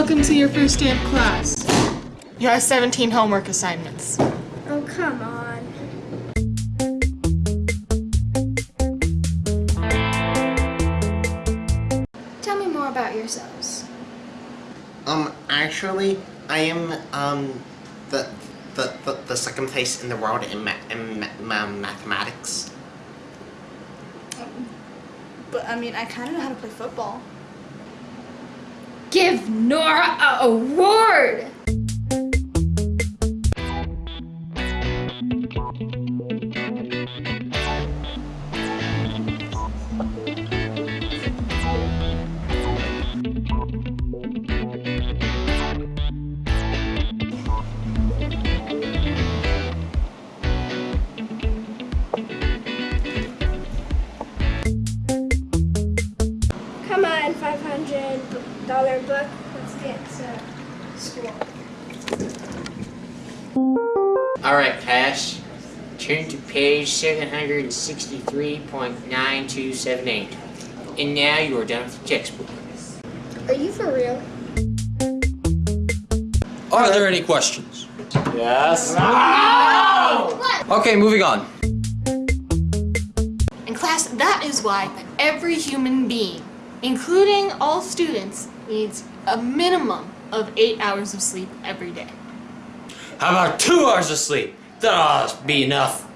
welcome to your first day of class. You have 17 homework assignments. Oh, come on. Tell me more about yourselves. Um, actually, I am, um, the, the, the, the second place in the world in, ma in ma ma mathematics. But I mean, I kind of know how to play football. Give Nora a award! $100 book. Let's get to school. Alright, cash. Turn to page 763.9278. And now you are done with the textbook. Are you for real? Are there any questions? Yes. Okay, moving on. In class, that is why every human being including all students, needs a minimum of 8 hours of sleep every day. How about two hours of sleep? That'll be enough.